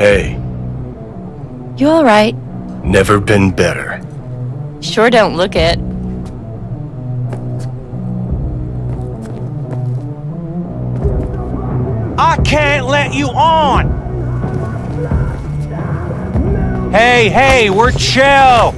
Hey, You alright? never been better. Sure don't look it. I can't let you on! Hey, hey, we're chill!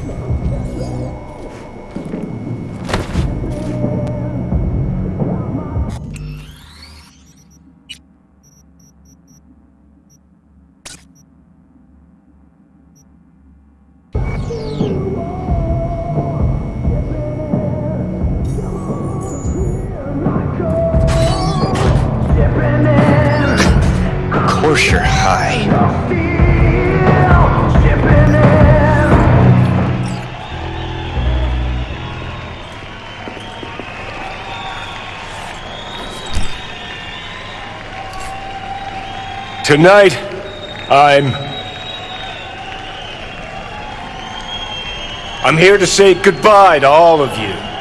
Tonight, I'm... I'm here to say goodbye to all of you.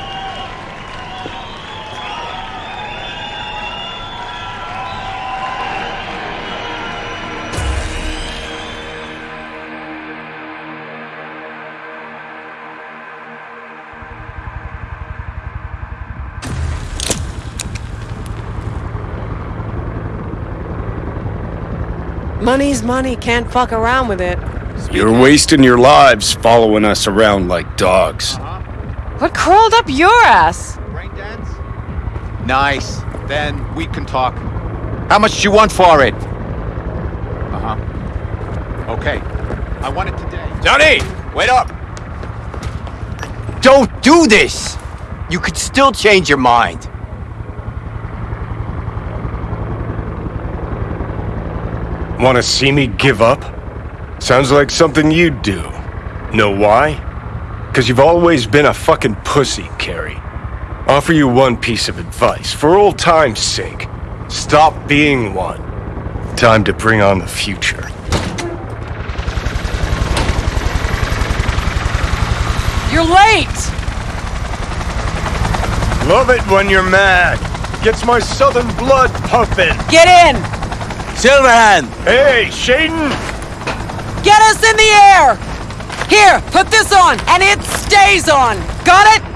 Money's money, can't fuck around with it. You're wasting your lives following us around like dogs. What crawled up your ass? Brain dance? Nice. Then we can talk. How much do you want for it? Uh-huh. Okay. I want it today. Johnny, wait up! Don't do this! You could still change your mind. Want to see me give up? Sounds like something you'd do. Know why? Because you've always been a fucking pussy, Kerry. Offer you one piece of advice, for old time's sake. Stop being one. Time to bring on the future. You're late! Love it when you're mad. Gets my southern blood pumping. Get in! Silverhand! Hey, Shaitan! Get us in the air! Here, put this on, and it stays on! Got it?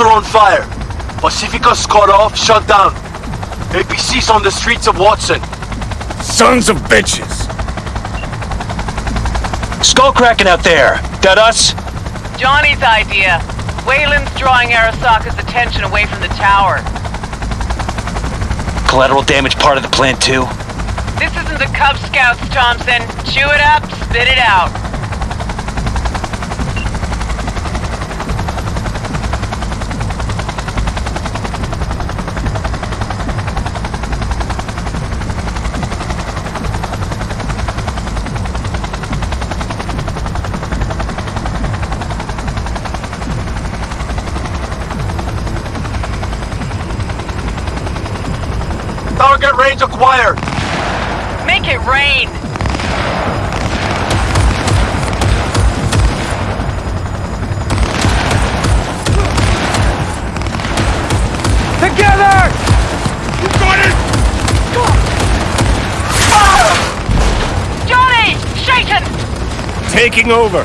Are on fire. Pacifica's cut off, shut down. APC's on the streets of Watson. Sons of bitches! Skull cracking out there. That us? Johnny's idea. Wayland's drawing Arasaka's attention away from the tower. Collateral damage part of the plan too. This isn't the Cub Scouts, Thompson. Chew it up, spit it out. Target range acquired. Make it rain. Together! Johnny! Shaitan! Taking over!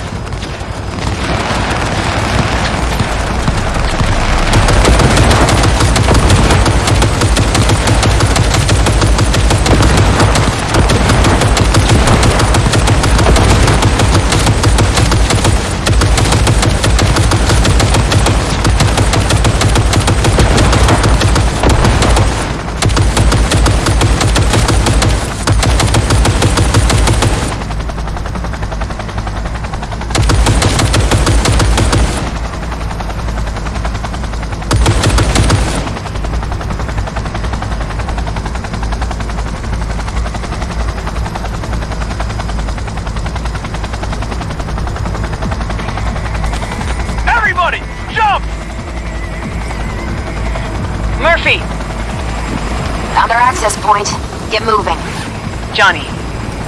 Johnny,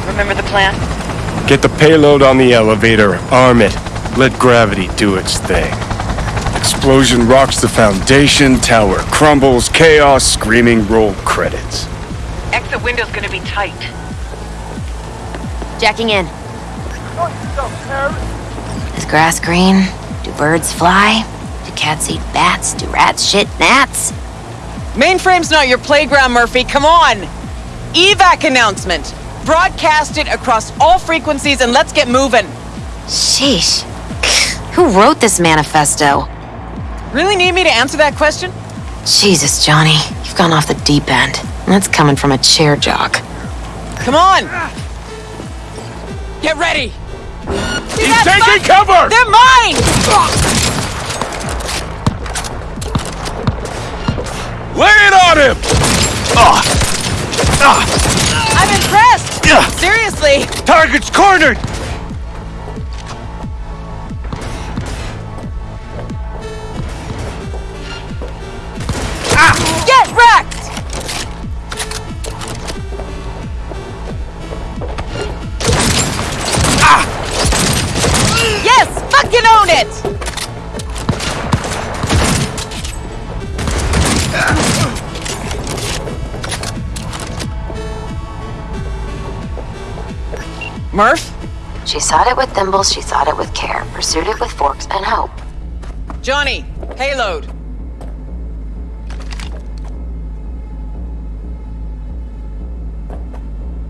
remember the plan? Get the payload on the elevator, arm it, let gravity do its thing. Explosion rocks the foundation, tower crumbles, chaos, screaming roll credits. Exit window's gonna be tight. Jacking in. Is grass green? Do birds fly? Do cats eat bats? Do rats shit gnats? Mainframe's not your playground, Murphy. Come on. Evac announcement. Broadcast it across all frequencies and let's get moving. Sheesh. Who wrote this manifesto? Really need me to answer that question? Jesus, Johnny. You've gone off the deep end. That's coming from a chair jock. Come on. Get ready. See He's taking fuck? cover! They're mine! Lay it on him! Ah. Ah. I'm impressed. Yeah! Seriously. Target's cornered! Murph? She sought it with thimbles, she sought it with care, pursued it with forks and hope. Johnny, payload.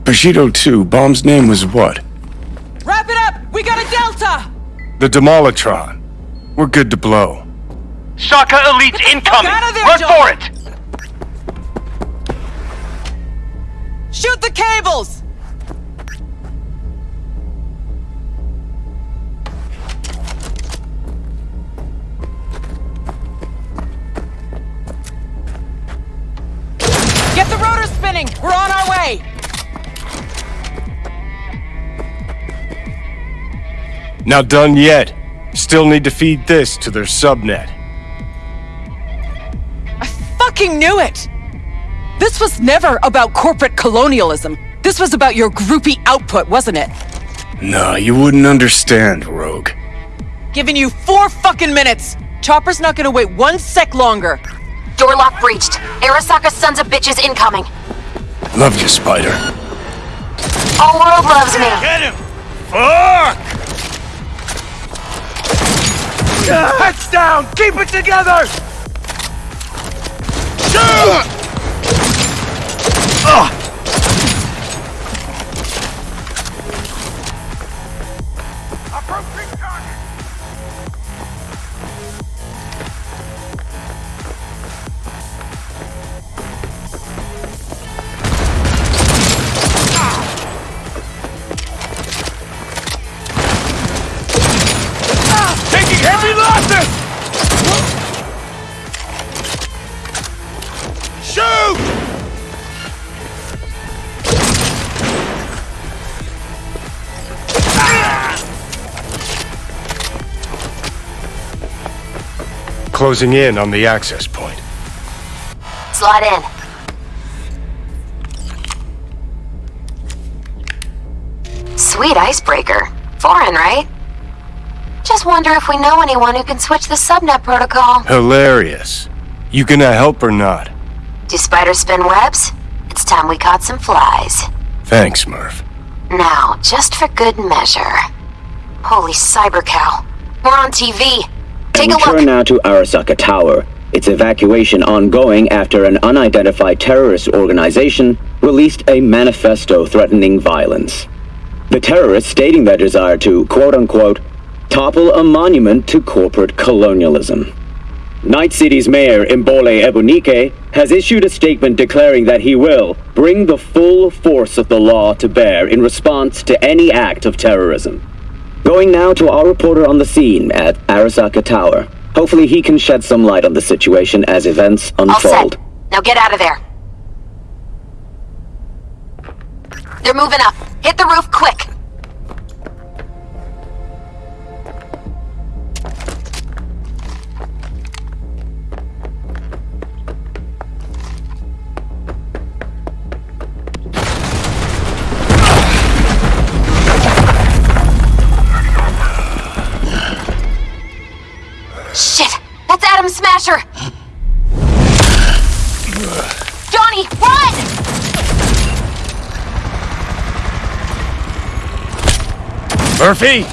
Bushido 2, bomb's name was what? Wrap it up! We got a Delta! The Demolitron. We're good to blow. Shaka Elite's incoming! out of there, Run John. for it! Shoot the cables! The spinning! We're on our way! Not done yet. Still need to feed this to their subnet. I fucking knew it! This was never about corporate colonialism. This was about your groupie output, wasn't it? No, you wouldn't understand, Rogue. Giving you four fucking minutes! Chopper's not gonna wait one sec longer. Door lock breached. Arasaka sons of bitches incoming. Love you, Spider. All world loves me. Get him! Fuck! Heads down! Keep it together! Shoot! Taking Closing in on the access point. Slide in. Sweet icebreaker. Foreign, right? Just wonder if we know anyone who can switch the subnet protocol. Hilarious. You gonna help or not? Do spiders spin webs? It's time we caught some flies. Thanks, Murph. Now, just for good measure. Holy cyber cow. We're on TV. Take we a turn look. now to Arasaka Tower. Its evacuation ongoing after an unidentified terrorist organization released a manifesto threatening violence. The terrorists stating their desire to, quote unquote, topple a monument to corporate colonialism. Night City's mayor, Imbole Ebunike, has issued a statement declaring that he will bring the full force of the law to bear in response to any act of terrorism. Going now to our reporter on the scene at Arasaka Tower. Hopefully he can shed some light on the situation as events unfold. Now get out of there. They're moving up. Hit the roof quick. Johnny, run! Murphy!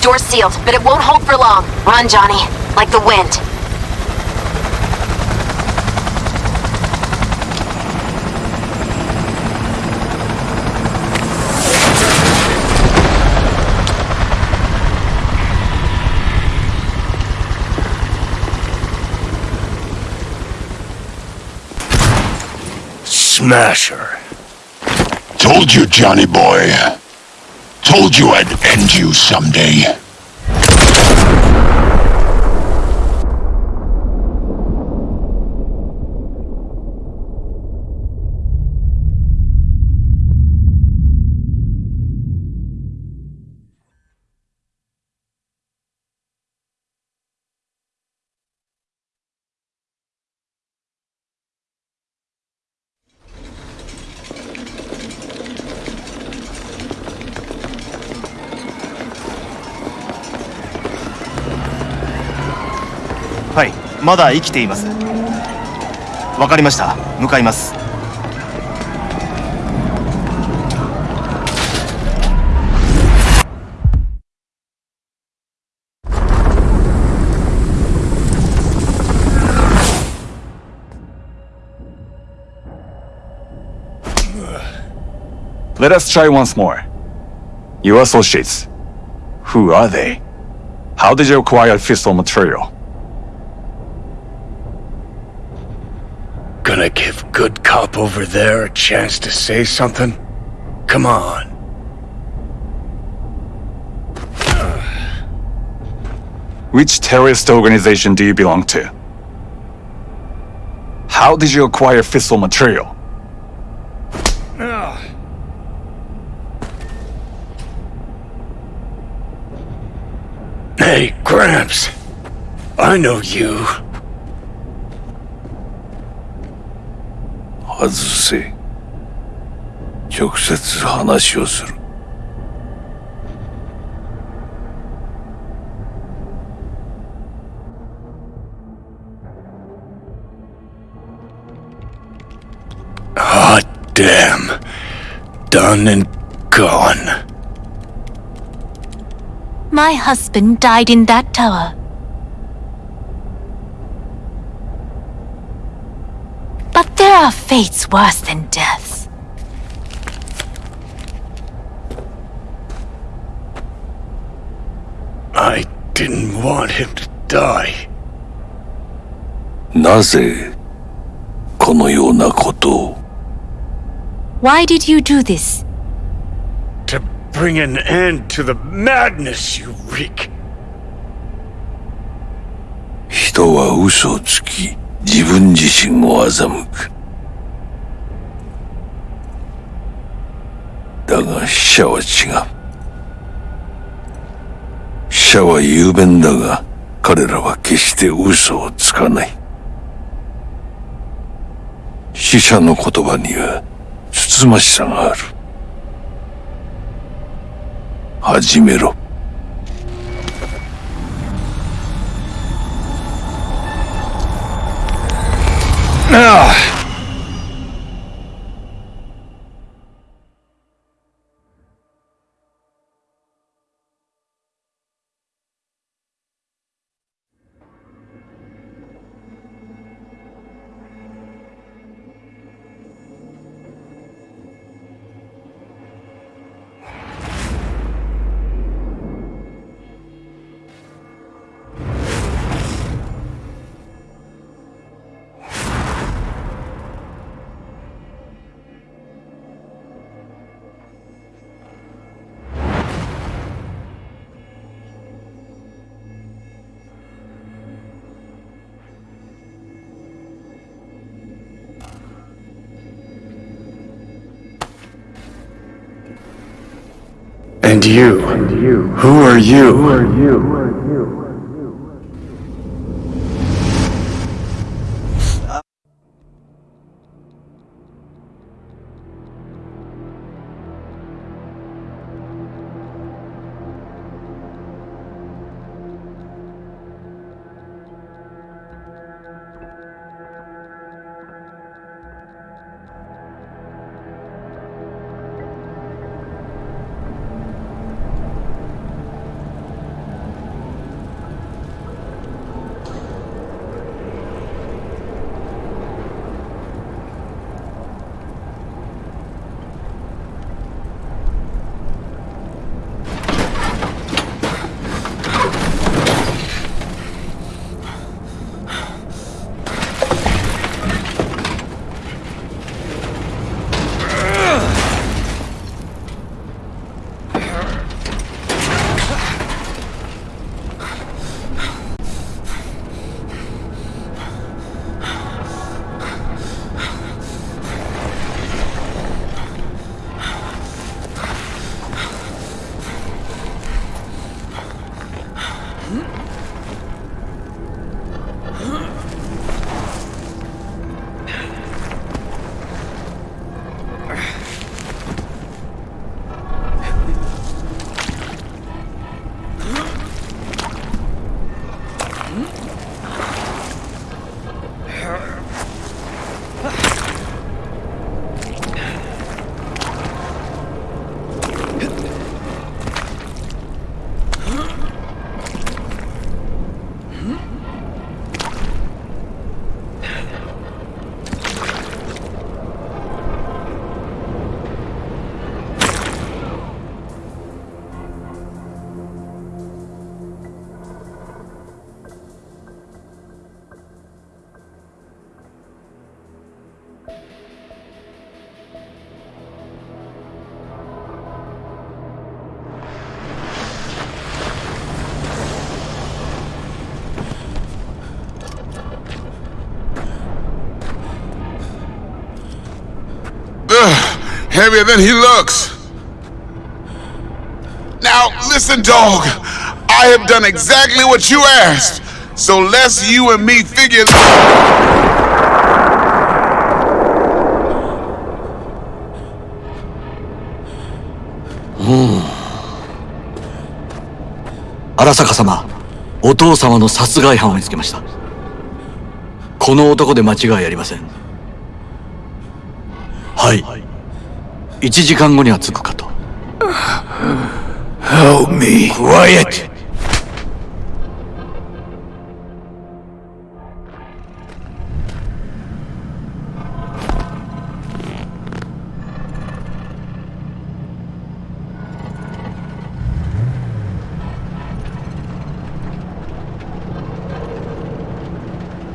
Door's sealed, but it won't hold for long. Run, Johnny. Like the wind. Smasher. Told you, Johnny boy. Told you I'd end you someday.. まだ生きていますわかりました向かいます Let us try once more. Your associates. Who are they? How did you acquire fissile material? Gonna give good cop over there a chance to say something? Come on. Which terrorist organization do you belong to? How did you acquire fissile material? Hey, Gramps. I know you. 外せ直接話をする Hot damn. Done and gone. My husband died in that tower. But there are fates worse than death. I didn't want him to die. なぜこのようなことを Why did you do this? To bring an end to the madness you wreak. 人は嘘をつき 自分自身を欺く。だが死者は違う。死者は雄弁だが彼らは決して嘘をつかない。死者の言葉にはつつましさがある。始めろ。Ugh. And you. Who are you? Who are you? Heavier than he looks. Now, listen, dog. I have done exactly what you asked. So let's you and me figure. 荒坂様お父様の殺害犯を見つけましたこの男で間違いありませんはい1時間後には着くかと Help me. Quiet!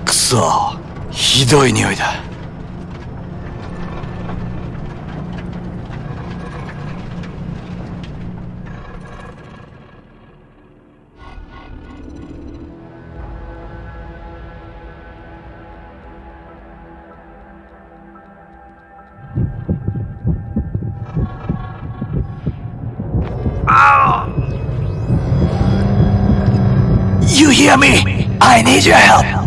くそひどい匂いだ need your help.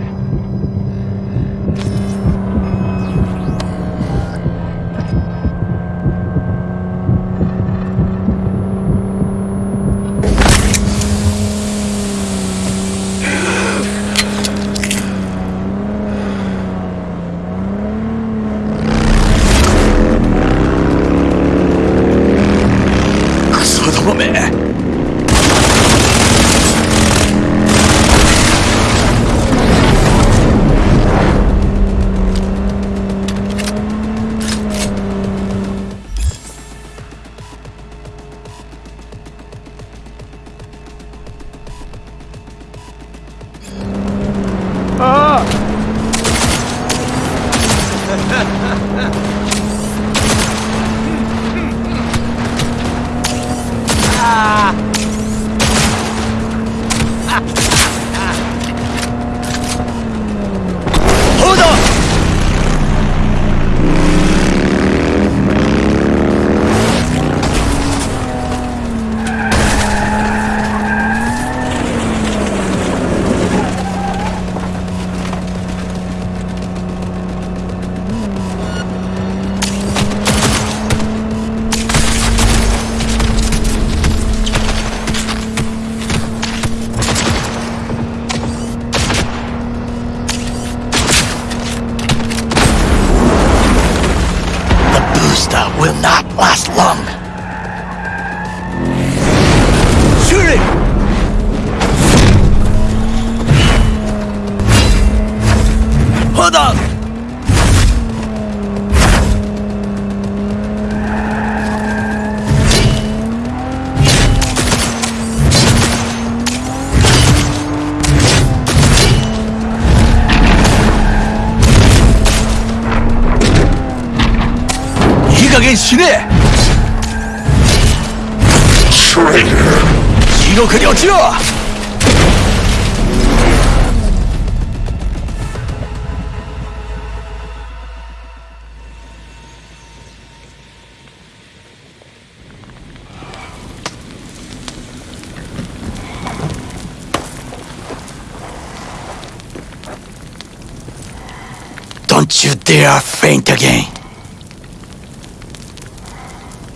Again.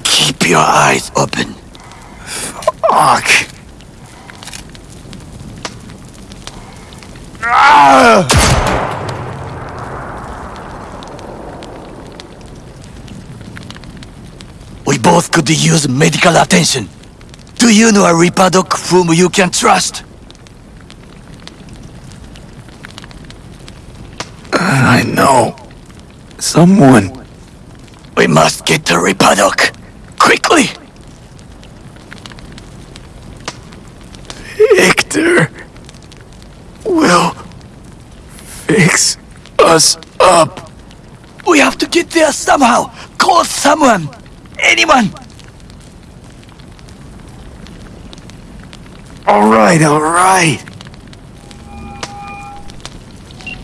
Keep your eyes open. Fuck. We both could use medical attention. Do you know a Reaper whom you can trust? I know. Someone. We must get to doc. Quickly! Viktor will fix us up. We have to get there somehow. Call someone. Anyone. All right, all right.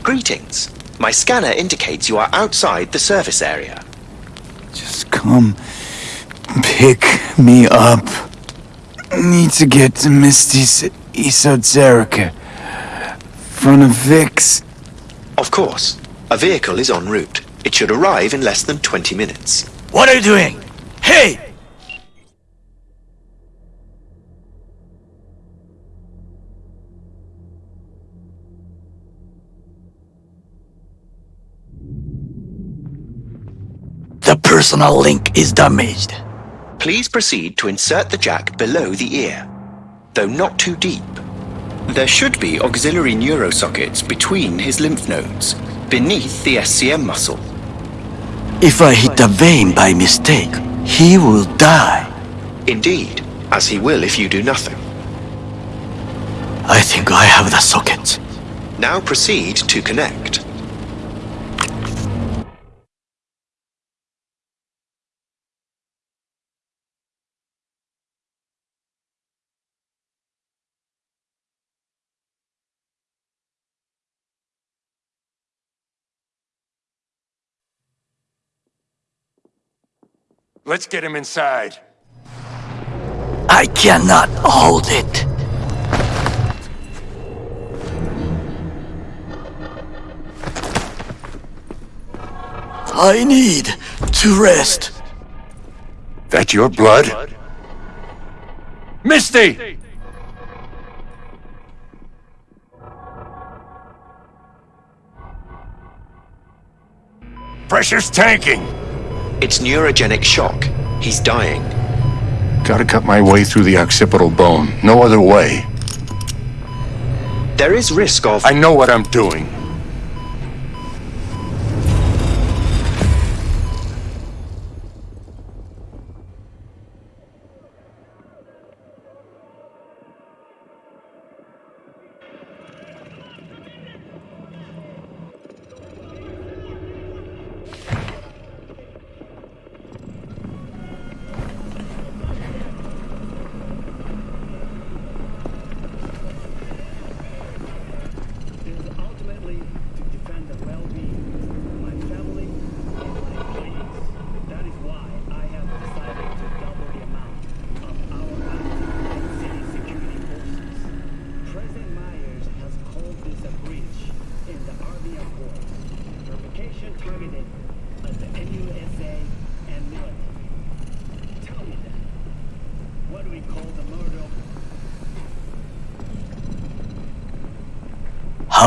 Greetings. My scanner indicates you are outside the service area. Just come Come pick me up. Need to get to Misty's Esoterica. Front of Vic's. Of course. A vehicle is en route. It should arrive in less than 20 minutes. What are you doing? Hey! Personal link is damaged. Please proceed to insert the jack below the ear, though not too deep. There should be auxiliary neurosockets between his lymph nodes, beneath the SCM muscle. If I hit the vein by mistake, he will die. Indeed, as he will if you do nothing. I think I have the socket. Now proceed to connect. Let's get him inside. I cannot hold it. I need to rest. That your blood? Misty! Pressure's tanking. It's neurogenic shock. He's dying. Gotta cut my way through the occipital bone. No other way. There is risk of... I know what I'm doing.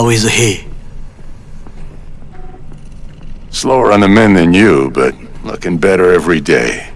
Is he? Slower on the men than you, but looking better every day.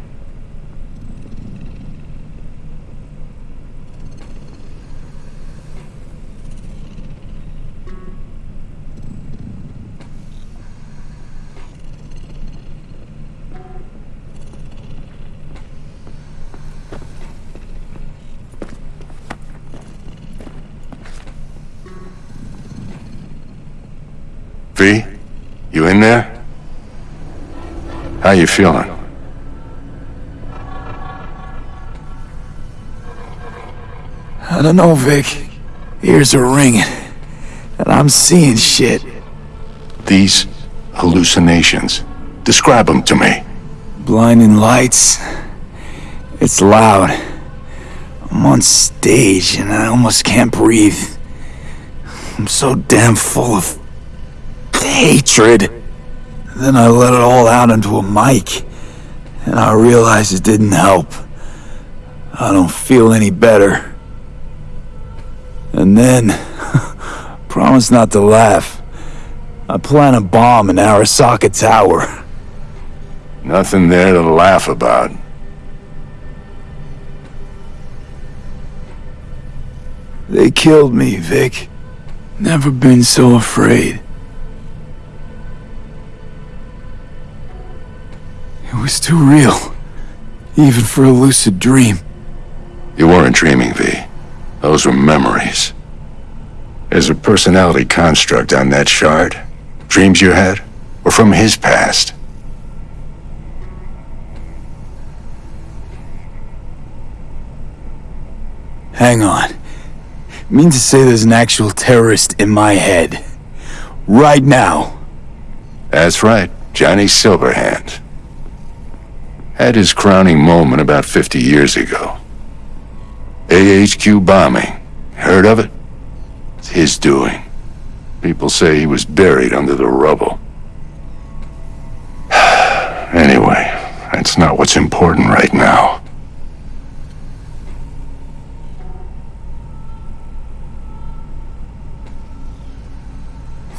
You feeling? I don't know, Vic. Ears are ringing. And I'm seeing shit. These hallucinations. Describe them to me. Blinding lights. It's loud. I'm on stage and I almost can't breathe. I'm so damn full of hatred. Then I let it all out into a mic. And I realized it didn't help. I don't feel any better. And then, promise not to laugh. I plant a bomb in Arasaka Tower. Nothing there to laugh about. They killed me, Vic. Never been so afraid. It was too real. Even for a lucid dream. You weren't dreaming, V. Those were memories. There's a personality construct on that shard. Dreams you had were from his past. Hang on. Mean to say there's an actual terrorist in my head. Right now. That's right, Johnny Silverhand. Had his crowning moment about 50 years ago. AHQ bombing. Heard of it? It's his doing. People say he was buried under the rubble. anyway, that's not what's important right now.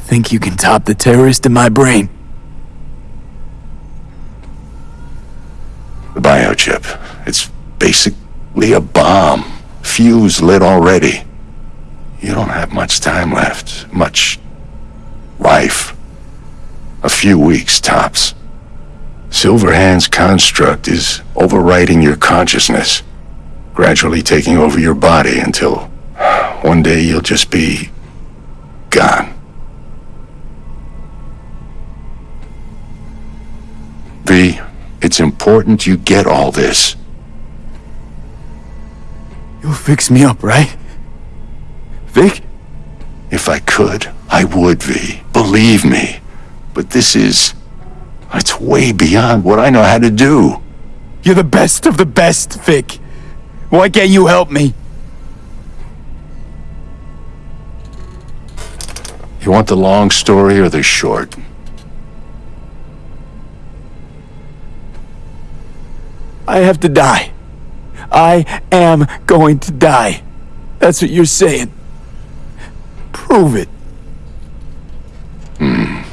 Think you can top the terrorist in my brain? The biochip. It's basically a bomb. Fuse lit already. You don't have much time left. Much life. A few weeks tops. Silverhand's construct is overwriting your consciousness, gradually taking over your body until one day you'll just be gone. V, it's important you get all this. You'll fix me up, right? Vic? If I could, I would, V. Believe me. But this is... It's way beyond what I know how to do. You're the best of the best, Vic. Why can't you help me? You want the long story or the short? I have to die. I am going to die. That's what you're saying. Prove it. Hmm.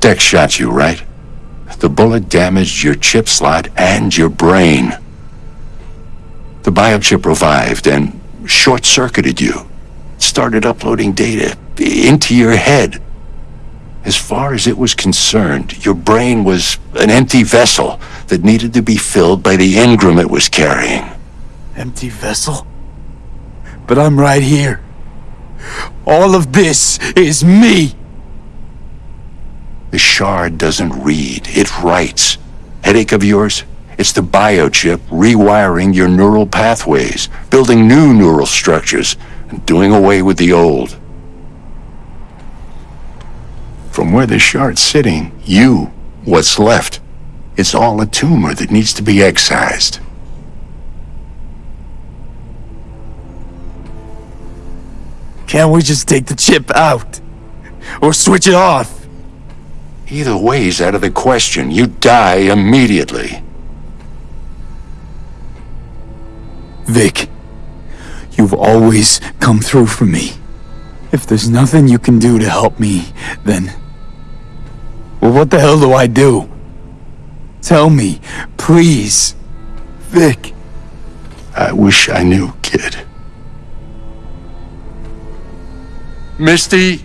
Dex shot you, right? The bullet damaged your chip slot and your brain. The biochip revived and short-circuited you. Started uploading data into your head. As far as it was concerned, your brain was an empty vessel that needed to be filled by the engram it was carrying. Empty vessel? But I'm right here. All of this is me. The shard doesn't read, it writes. Headache of yours? It's the biochip rewiring your neural pathways, building new neural structures, and doing away with the old. From where the shard's sitting, you, what's left, it's all a tumor that needs to be excised. Can't we just take the chip out? Or switch it off? Either way's out of the question. You die immediately. Vic, you've always come through for me. If there's nothing you can do to help me, then... Well, what the hell do I do? Tell me, please. Vic. I wish I knew, kid. Misty?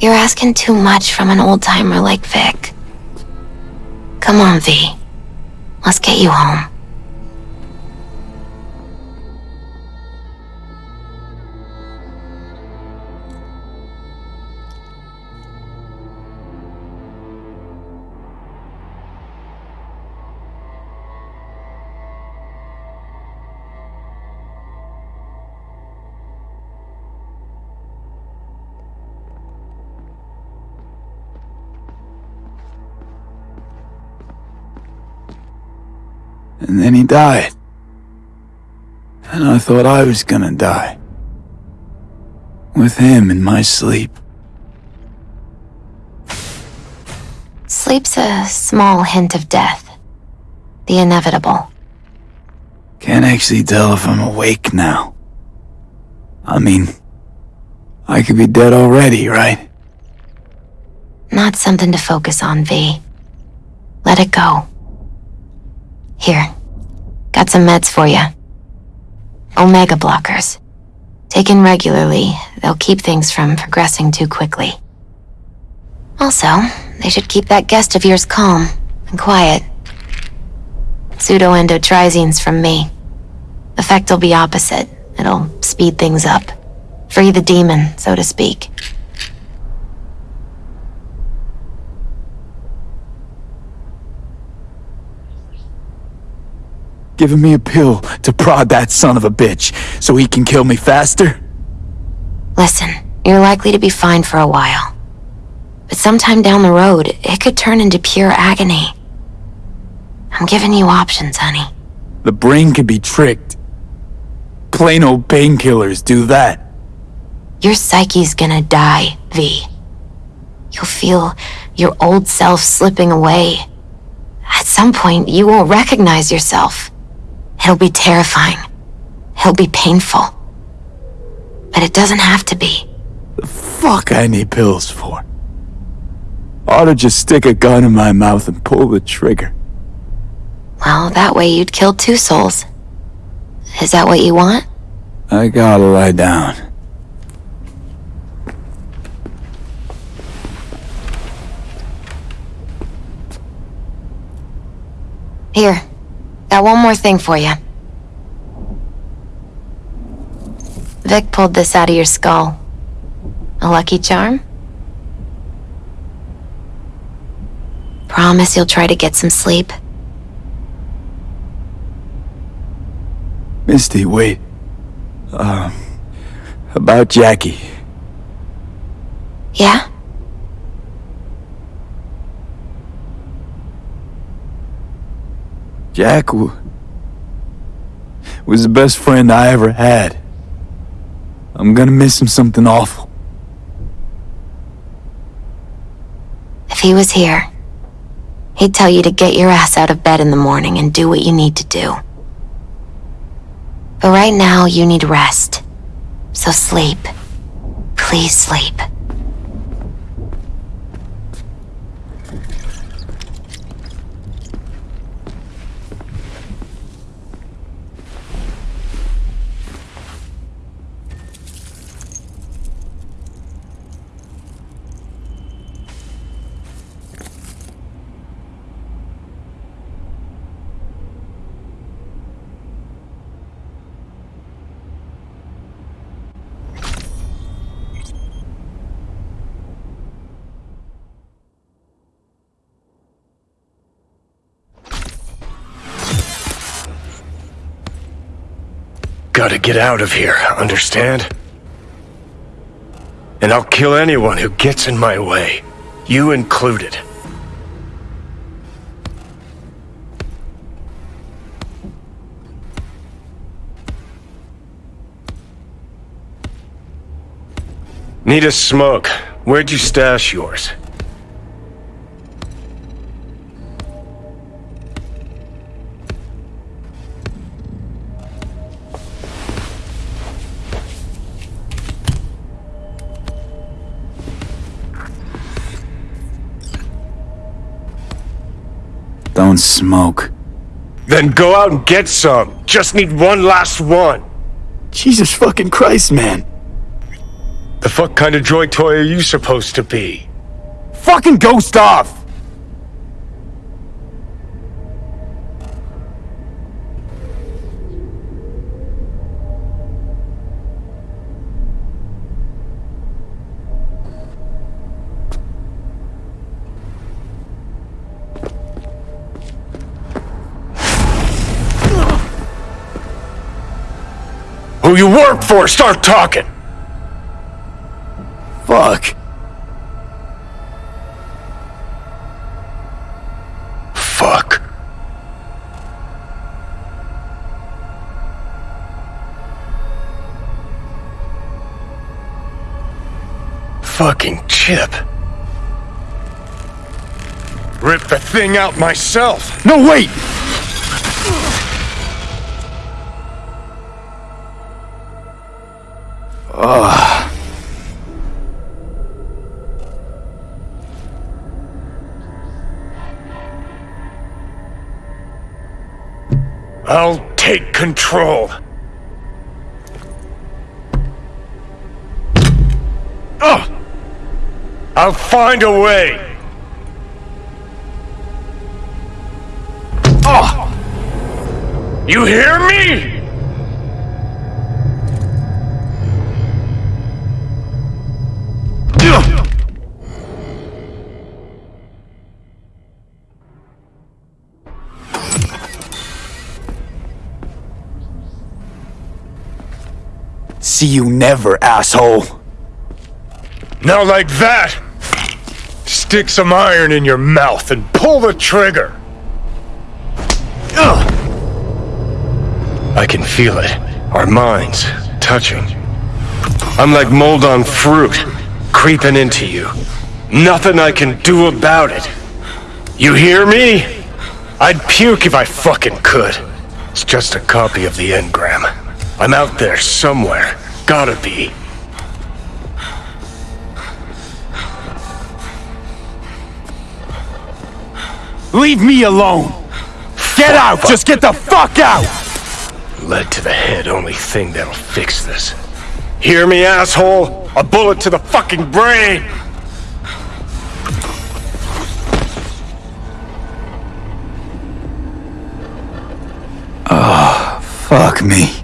You're asking too much from an old-timer like Vic. Come on, V. Let's get you home. And then he died. And I thought I was gonna die. With him in my sleep. Sleep's a small hint of death. The inevitable. Can't actually tell if I'm awake now. I mean, I could be dead already, right? Not something to focus on, V. Let it go. Here. Got some meds for you. Omega blockers. Taken regularly, they'll keep things from progressing too quickly. Also, they should keep that guest of yours calm and quiet. Pseudoendotrizines from me. Effect will be opposite. It'll speed things up. Free the demon, so to speak. Giving me a pill to prod that son of a bitch so he can kill me faster? Listen, You're likely to be fine for a while. But sometime down the road, it could turn into pure agony. I'm giving you options, honey. The brain could be tricked. Plain old painkillers do that. Your psyche's gonna die, V. You'll feel your old self slipping away. At some point, you won't recognize yourself. It'll be terrifying. It'll be painful. But it doesn't have to be. The fuck I need pills for? Ought to just stick a gun in my mouth and pull the trigger. Well, that way you'd kill two souls. Is that what you want? I gotta lie down. Here. Got one more thing for you. Vic pulled this out of your skull. A lucky charm? Promise you'll try to get some sleep. Misty, wait. Um, about Jackie. Yeah? Jack was the best friend I ever had. I'm gonna miss him something awful. If he was here, he'd tell you to get your ass out of bed in the morning and do what you need to do. But right now, you need rest. So sleep. Please sleep. Gotta get out of here, understand? And I'll kill anyone who gets in my way. You included. Need a smoke. Where'd you stash yours? Don't smoke. Then go out and get some. Just need one last one. Jesus fucking Christ, man. The fuck kind of joy toy are you supposed to be? Fucking ghost off! For, start talking! Fuck. Fuck. Fucking chip. Rip the thing out myself. No, wait! Control. I'll find a way. Oh! You hear me? See you never, asshole. Now like that! Stick some iron in your mouth and pull the trigger! Ugh. I can feel it. Our minds touching. I'm like mold on fruit, creeping into you. Nothing I can do about it. You hear me? I'd puke if I fucking could. It's just a copy of the engram. I'm out there somewhere. Gotta be. Leave me alone! Get out! Just get the fuck out! Lead to the head, only thing that'll fix this. Hear me, asshole? A bullet to the fucking brain! Oh, fuck me.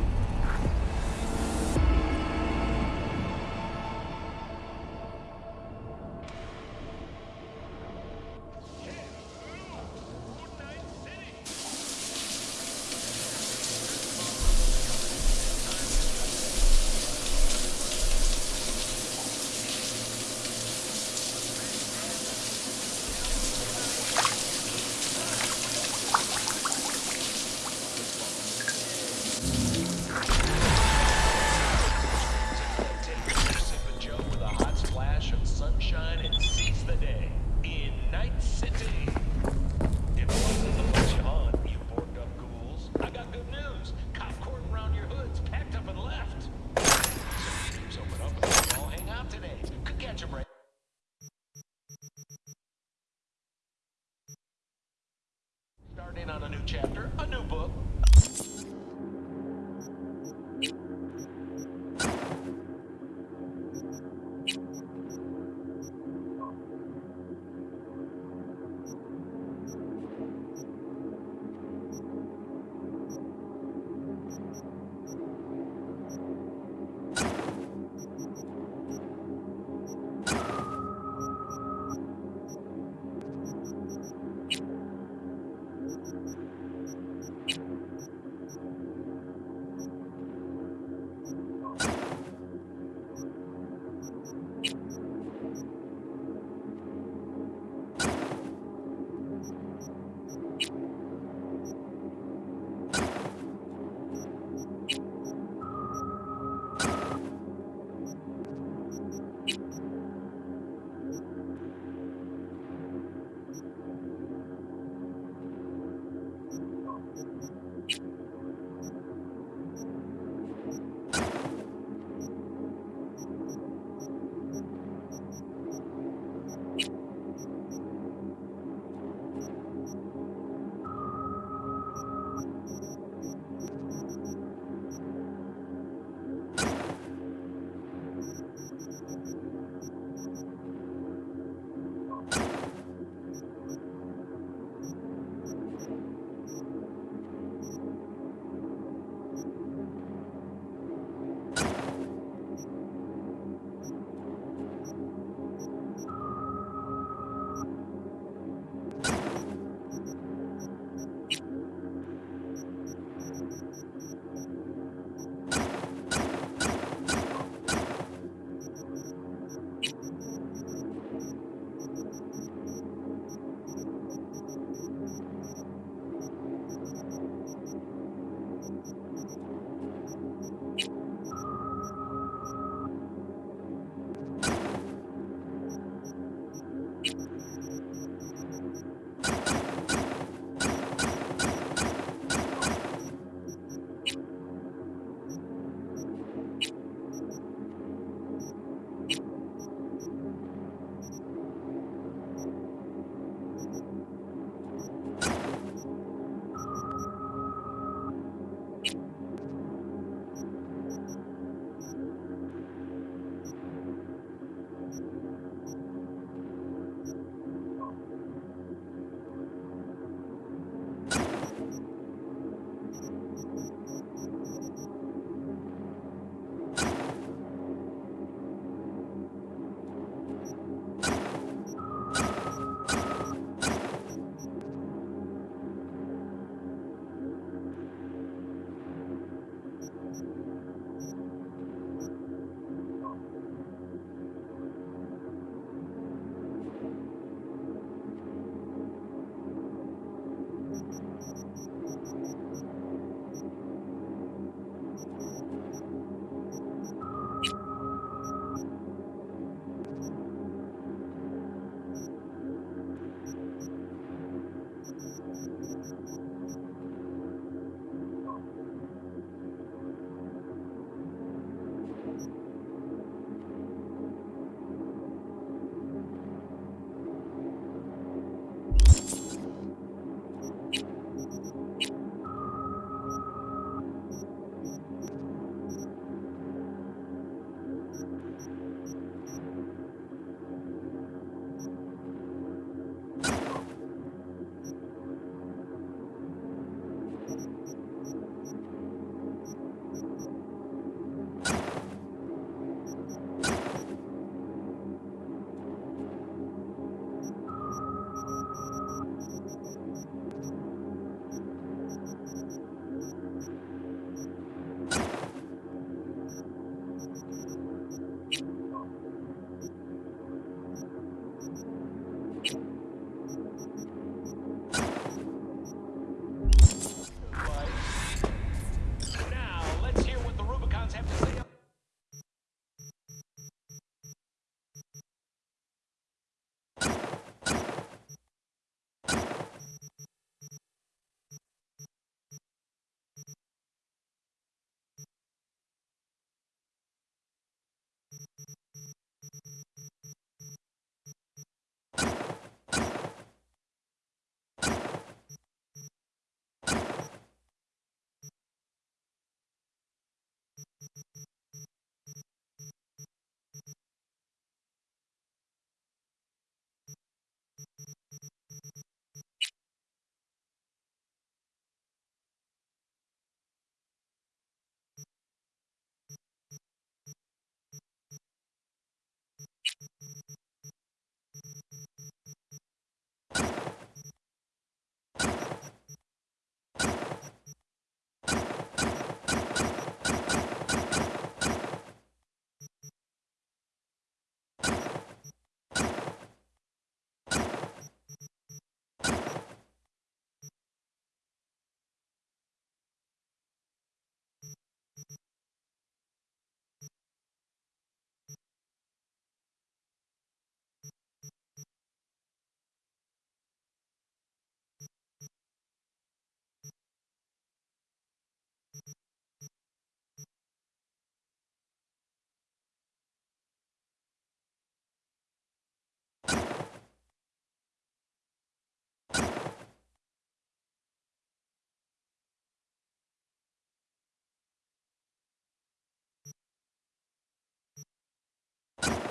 you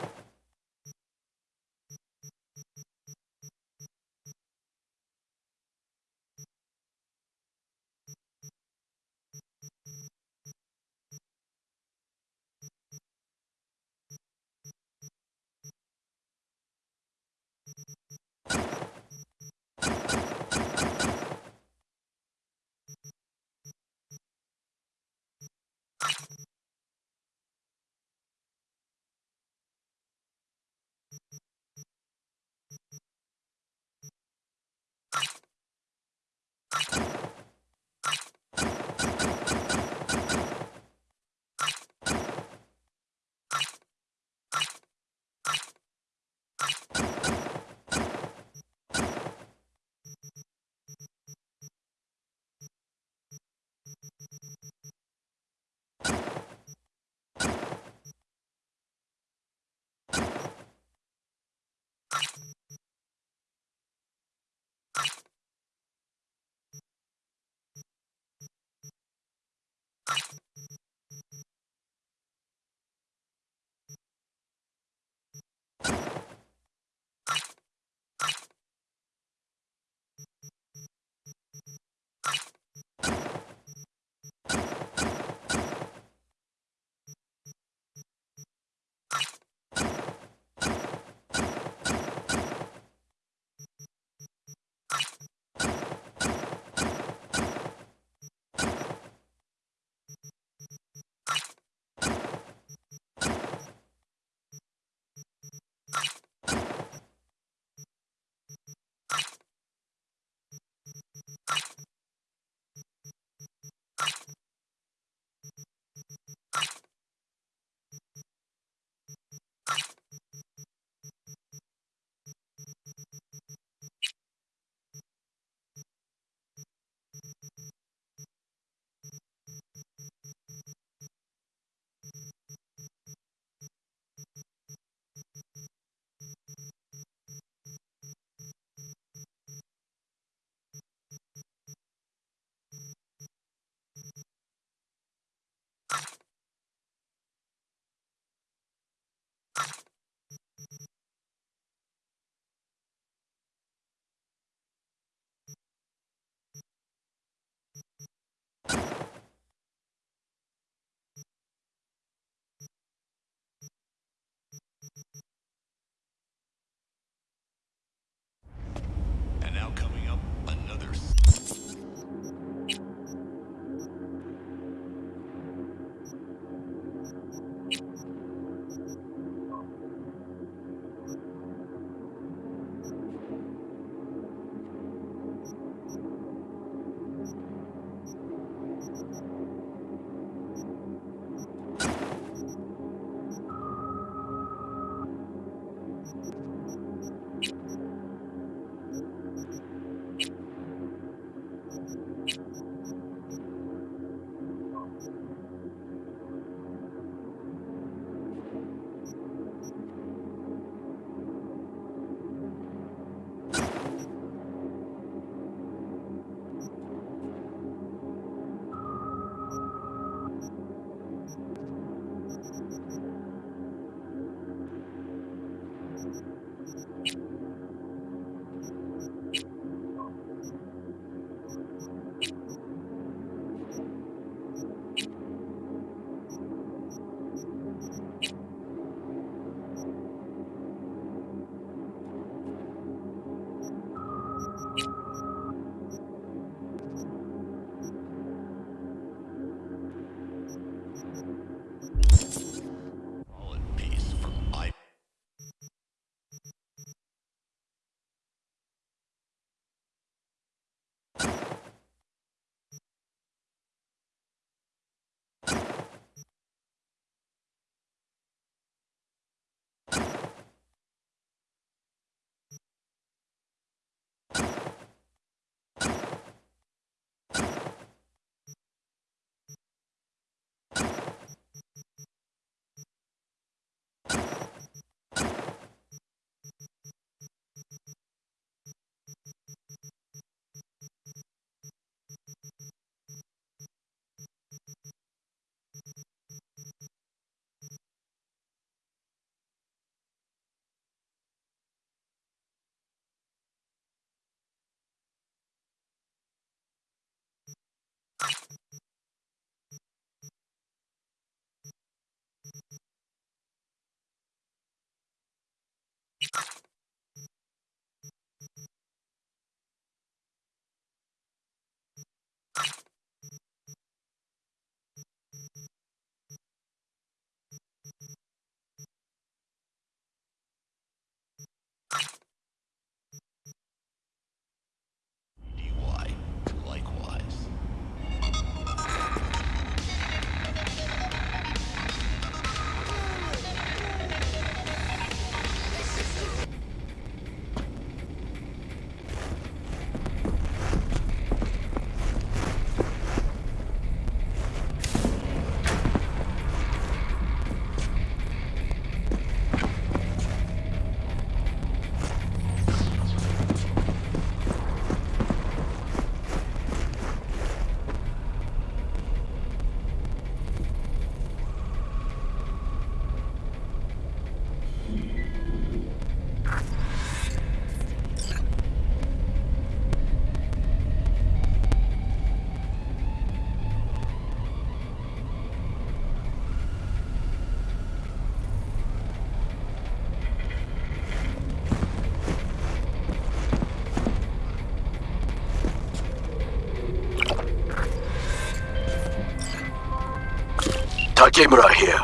Takemura here.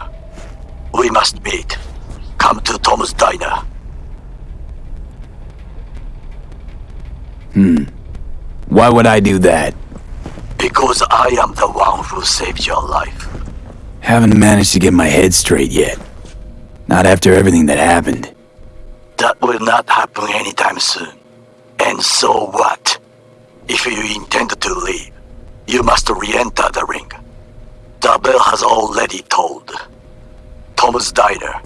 We must meet. Come to Tom's Diner. Hmm. Why would I do that? Because I am the one who saved your life. Haven't managed to get my head straight yet. Not after everything that happened. That will not happen anytime soon. And so what? If you intend to leave, you must re-enter the ring. Bell has already tolled. Tom's Diner.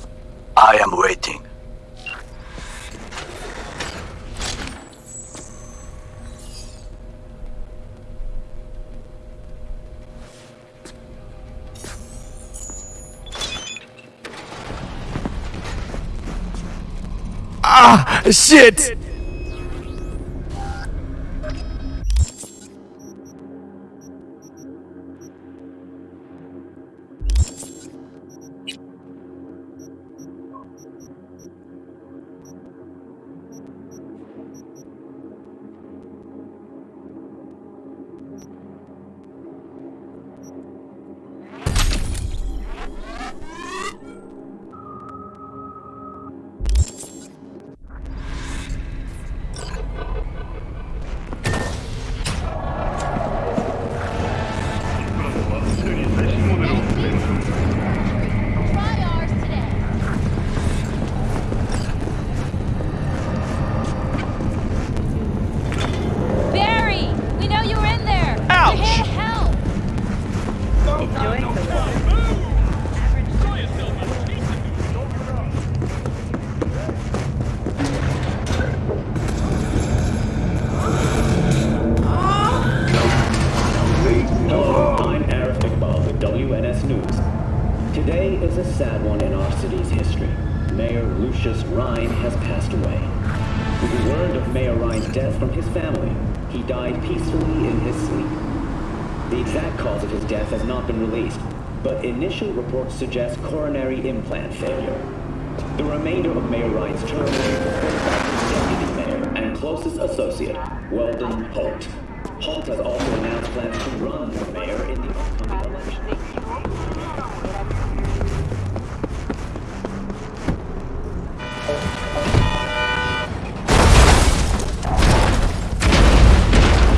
I am waiting. Ah! Shit!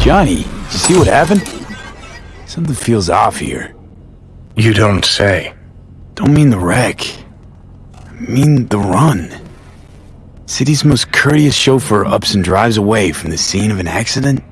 Johnny, you see what happened? Something feels off here. You don't say. Don't mean the wreck. I mean the run. City's most courteous chauffeur ups and drives away from the scene of an accident?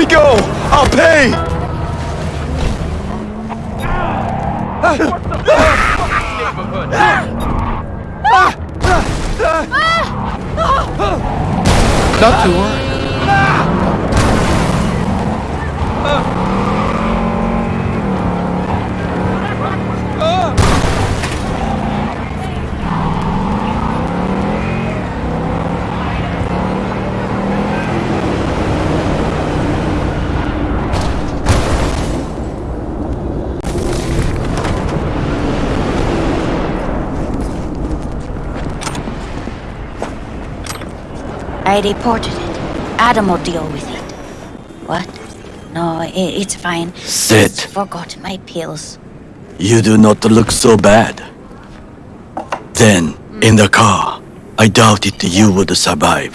Me go! I'll pay! Ah! Ah! Ah! Not to worry. I reported it. Adam will deal with it. What? No, i it's fine. Sit. Just forgot my pills. You do not look so bad. Then, hmm. in the car, I doubted you would survive.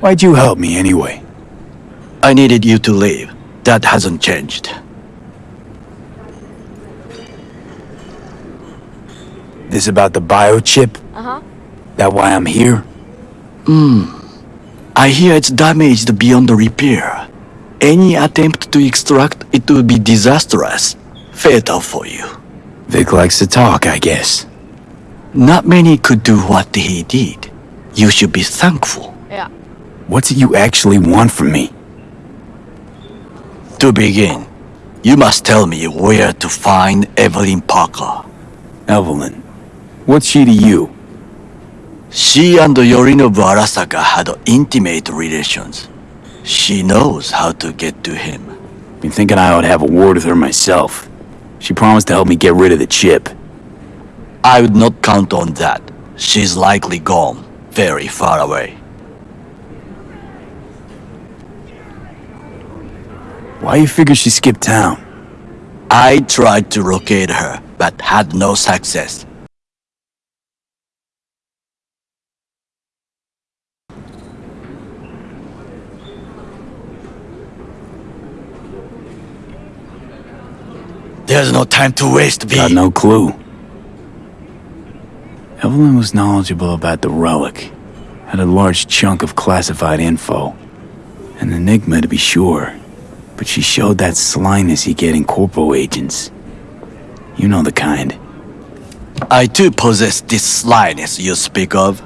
Why'd you help me anyway? I needed you to leave. That hasn't changed. This about the biochip? Uh-huh. That why I'm here? Hmm. I hear it's damaged beyond repair. Any attempt to extract it would be disastrous. Fatal for you. Vik likes to talk, I guess. Not many could do what he did. You should be thankful. Yeah. What do you actually want from me? To begin, you must tell me where to find Evelyn Parker. Evelyn. What's she to you? She and Yorinobu Arasaka had intimate relations. She knows how to get to him. Been thinking I ought to have a word with her myself. She promised to help me get rid of the chip. I would not count on that. She's likely gone, very far away. Why you figure she skipped town? I tried to locate her, but had no success. There's no time to waste, V. Got no clue. Evelyn was knowledgeable about the relic. Had a large chunk of classified info. An enigma to be sure. But she showed that slyness you get in corpo agents. You know the kind. I too possess this slyness you speak of.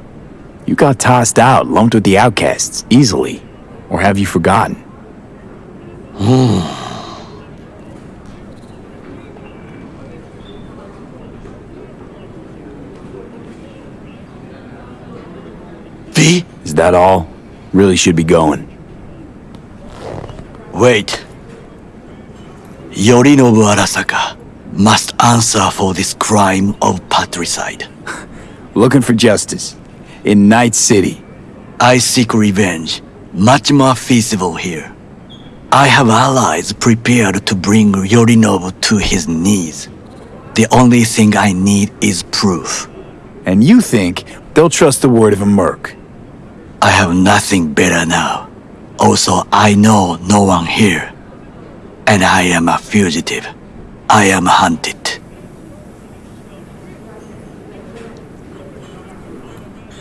You got tossed out, lumped with the outcasts, easily. Or have you forgotten? Hmm. V? Is that all? Really should be going. Wait. Yorinobu Arasaka must answer for this crime of patricide. Looking for justice. In Night City. I seek revenge. Much more feasible here. I have allies prepared to bring Yorinobu to his knees. The only thing I need is proof. And you think they'll trust the word of a merc? I have nothing better now. Also, I know no one here. And I am a fugitive. I am hunted.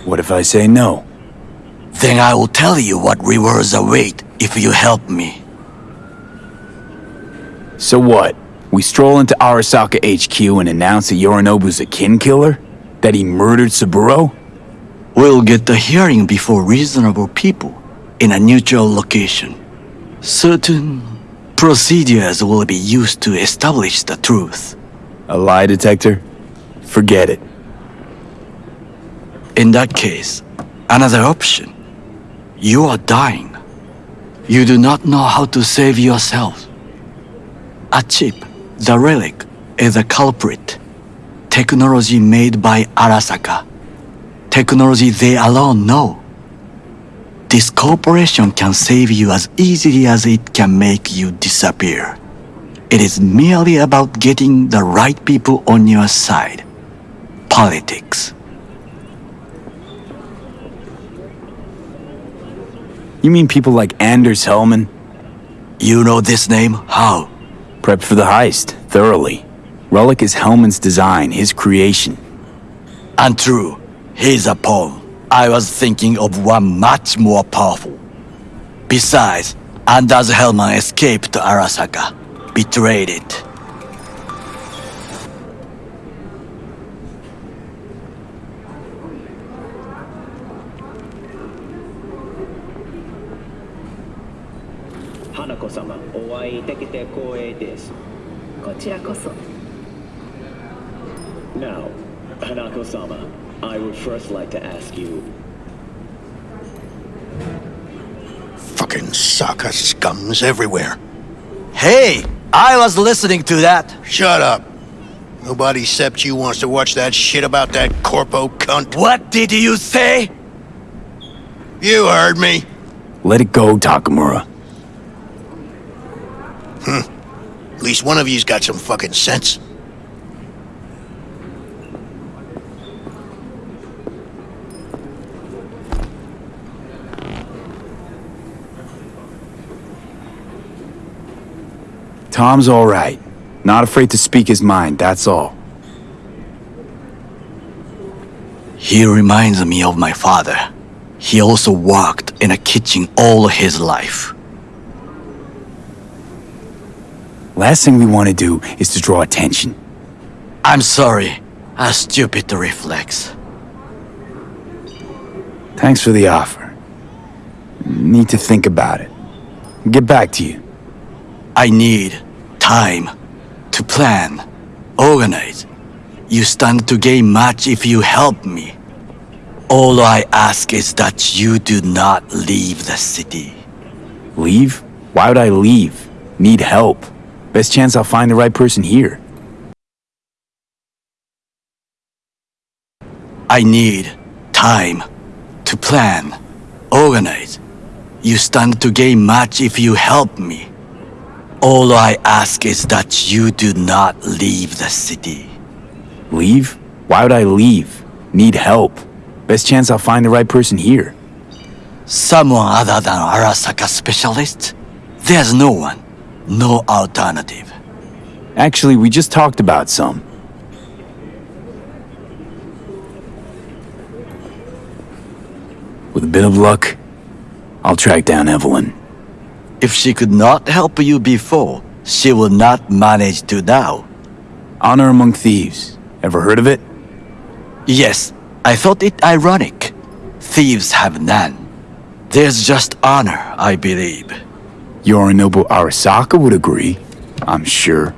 What if I say no? Then I will tell you what rewards await if you help me. So what? We stroll into Arasaka HQ and announce that Yorinobu's a kin killer? That he murdered Saburo? We'll get the hearing before reasonable people in a neutral location. Certain procedures will be used to establish the truth. A lie detector? Forget it. In that case, another option. You are dying. You do not know how to save yourself. A chip, the relic, is a culprit. Technology made by Arasaka. Technology they alone know. This corporation can save you as easily as it can make you disappear. It is merely about getting the right people on your side. Politics. You mean people like Anders Hellman? You know this name? How? Prepped for the heist, thoroughly. Relic is Hellman's design, his creation. Untrue. He's a pawn. I was thinking of one much more powerful. Besides, Anders Hellman escaped to Arasaka, betrayed it. Now, Hanako-sama, I would first like to ask you, Fucking Saka scums everywhere. Hey, I was listening to that. Shut up. Nobody except you wants to watch that shit about that corpo cunt. What did you say? You heard me. Let it go, Takemura. Hmm. At least one of you's got some fucking sense. Tom's all right. Not afraid to speak his mind, that's all. He reminds me of my father. He also worked in a kitchen all his life. Last thing we want to do is to draw attention. I'm sorry. A stupid reflex. Thanks for the offer. Need to think about it. Get back to you. I need time to plan, organize. You stand to gain much if you help me. All I ask is that you do not leave the city. Leave? Why would I leave? Need help. Best chance I'll find the right person here. I need time to plan, organize. You stand to gain much if you help me. All I ask is that you do not leave the city. Leave? Why would I leave? Need help. Best chance I'll find the right person here. Someone other than Arasaka specialist? There's no one. No alternative. Actually, we just talked about some. With a bit of luck, I'll track down Evelyn. If she could not help you before, she will not manage to now. Honor among thieves. Ever heard of it? Yes, I thought it ironic. Thieves have none. There's just honor, I believe. Yorinobu Arasaka would agree, I'm sure.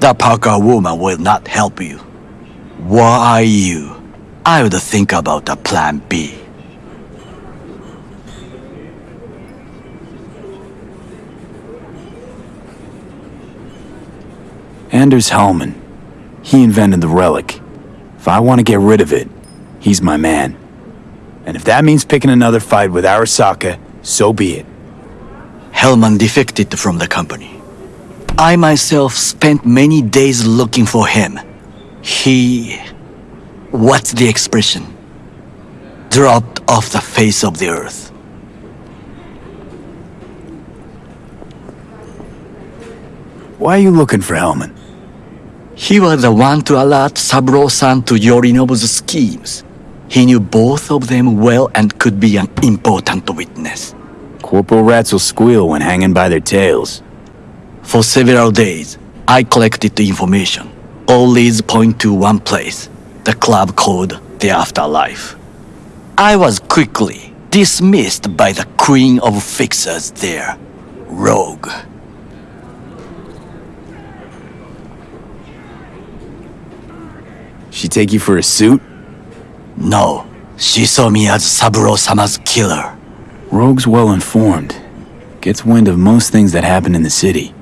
The Parker woman will not help you. Why I you, I would think about a plan B. Anders Hellman. He invented the relic. If I want to get rid of it, he's my man. And if that means picking another fight with Arasaka, so be it. Hellman defected from the company. I myself spent many days looking for him. He... What's the expression? Dropped off the face of the earth. Why are you looking for Hellman? He was the one to alert Saburo-san to Yorinobu's schemes. He knew both of them well and could be an important witness. Corporal rats will squeal when hanging by their tails. For several days, I collected the information. All leads point to one place, the club called The Afterlife. I was quickly dismissed by the queen of fixers there, Rogue. She take you for a suit? No, she saw me as Saburo-sama's killer. Rogue's well informed. Gets wind of most things that happen in the city.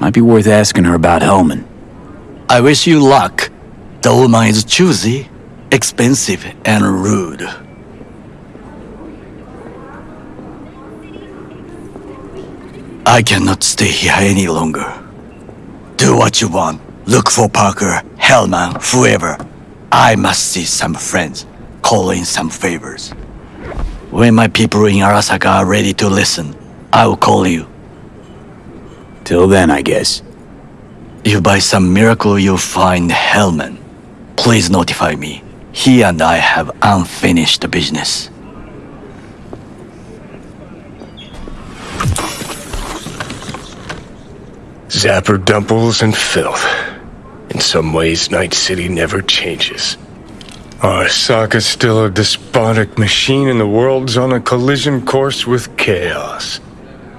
Might be worth asking her about Hellman. I wish you luck. The woman is choosy, expensive, and rude. I cannot stay here any longer. Do what you want. Look for Parker, Hellman, whoever. I must see some friends, call in some favors. When my people in Arasaka are ready to listen, I will call you. Till then, I guess. If by some miracle you find Hellman, please notify me. He and I have unfinished business. Zapper dumples and filth. In some ways, Night City never changes. Arasaka's still a despotic machine and the world's on a collision course with chaos.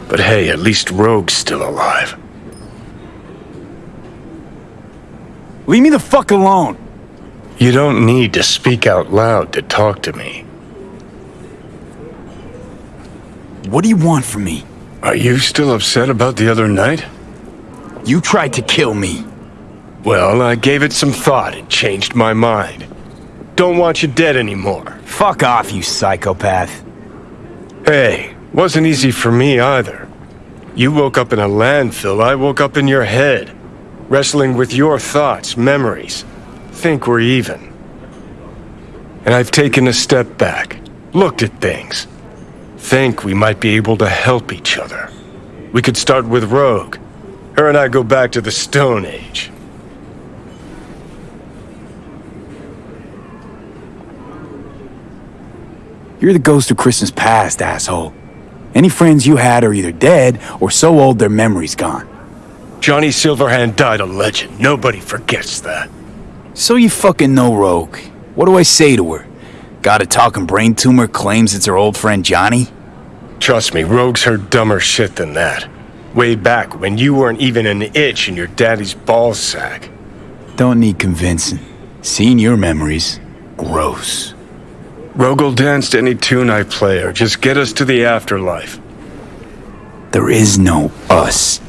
But hey, at least Rogue's still alive. Leave me the fuck alone. You don't need to speak out loud to talk to me. What do you want from me? Are you still upset about the other night? You tried to kill me. Well, I gave it some thought and changed my mind. Don't want you dead anymore. Fuck off, you psychopath. Hey, wasn't easy for me either. You woke up in a landfill, I woke up in your head. Wrestling with your thoughts, memories. Think we're even. And I've taken a step back, looked at things. Think we might be able to help each other. We could start with Rogue. Her and I go back to the Stone Age. You're the ghost of Christmas past, asshole. Any friends you had are either dead or so old their memory's gone. Johnny Silverhand died a legend. Nobody forgets that. So you fucking know Rogue. What do I say to her? Got a talking brain tumor claims it's her old friend Johnny? Trust me, Rogue's heard dumber shit than that. Way back when you weren't even an itch in your daddy's ballsack. Don't need convincing. Seeing your memories, gross. Rogue danced any tune I play or just get us to the afterlife. There is no us.